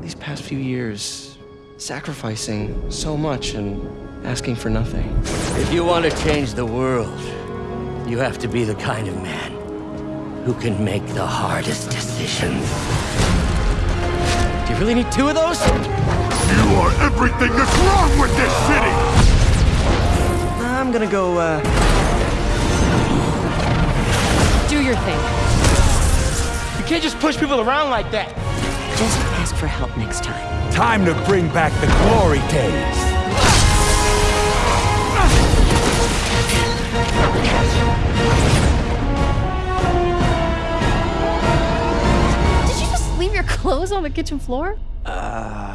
these past few years, sacrificing so much and asking for nothing. If you want to change the world, you have to be the kind of man who can make the hardest decisions. Do you really need two of those? You are everything that's wrong with this city! I'm gonna go, uh, Do your thing. you can't just push people around like that. Just ask for help next time. Time to bring back the glory days! Did you just leave your clothes on the kitchen floor? Uh,